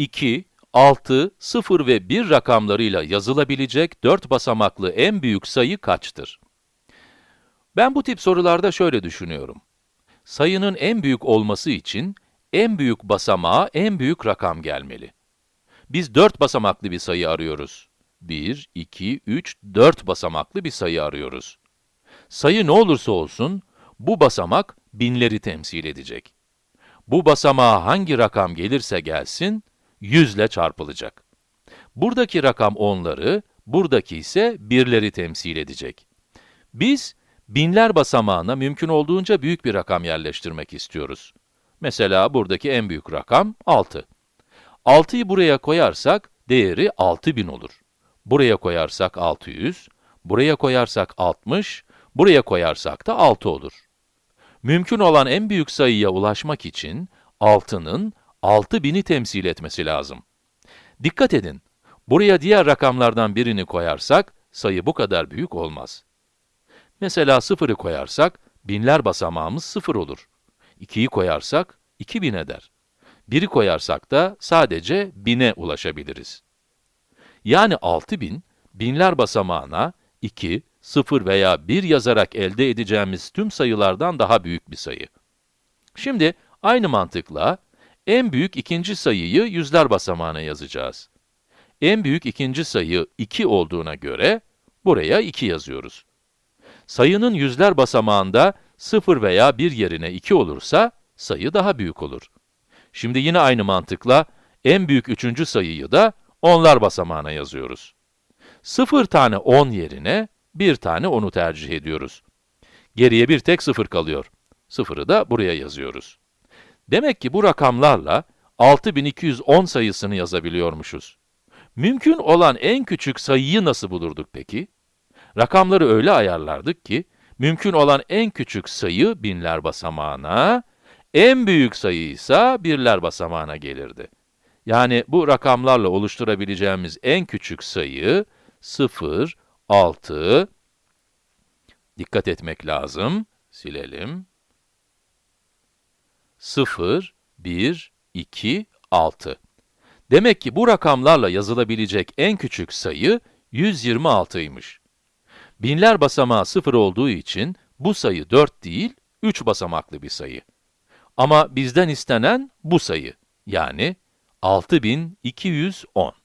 2, 6, 0 ve 1 rakamlarıyla yazılabilecek 4 basamaklı en büyük sayı kaçtır? Ben bu tip sorularda şöyle düşünüyorum. Sayının en büyük olması için, en büyük basamağa en büyük rakam gelmeli. Biz 4 basamaklı bir sayı arıyoruz. 1, 2, 3, 4 basamaklı bir sayı arıyoruz. Sayı ne olursa olsun, bu basamak binleri temsil edecek. Bu basamağa hangi rakam gelirse gelsin, 100 ile çarpılacak. Buradaki rakam onları, buradaki ise birleri temsil edecek. Biz, binler basamağına mümkün olduğunca büyük bir rakam yerleştirmek istiyoruz. Mesela buradaki en büyük rakam 6. 6'yı buraya koyarsak, değeri 6000 olur. Buraya koyarsak 600, buraya koyarsak 60, buraya koyarsak da 6 olur. Mümkün olan en büyük sayıya ulaşmak için 6'nın 6000'i temsil etmesi lazım. Dikkat edin, buraya diğer rakamlardan birini koyarsak, sayı bu kadar büyük olmaz. Mesela 0'ı koyarsak, binler basamağımız 0 olur. 2'yi koyarsak, 2000 eder. 1'i koyarsak da sadece 1000'e ulaşabiliriz. Yani 6000, binler basamağına 2, 0 veya 1 yazarak elde edeceğimiz tüm sayılardan daha büyük bir sayı. Şimdi, aynı mantıkla, en büyük ikinci sayıyı yüzler basamağına yazacağız. En büyük ikinci sayı 2 olduğuna göre, buraya 2 yazıyoruz. Sayının yüzler basamağında 0 veya 1 yerine 2 olursa, sayı daha büyük olur. Şimdi yine aynı mantıkla, en büyük üçüncü sayıyı da onlar basamağına yazıyoruz. 0 tane 10 yerine, 1 tane 10'u tercih ediyoruz. Geriye bir tek 0 kalıyor. 0'ı da buraya yazıyoruz. Demek ki bu rakamlarla 6210 sayısını yazabiliyormuşuz. Mümkün olan en küçük sayıyı nasıl bulurduk peki? Rakamları öyle ayarlardık ki, mümkün olan en küçük sayı binler basamağına, en büyük sayı ise birler basamağına gelirdi. Yani bu rakamlarla oluşturabileceğimiz en küçük sayı 0, 6, dikkat etmek lazım, silelim. 0, 1, 2, 6. Demek ki bu rakamlarla yazılabilecek en küçük sayı 126'ymış. Binler basamağı 0 olduğu için bu sayı 4 değil, 3 basamaklı bir sayı. Ama bizden istenen bu sayı, yani 6210.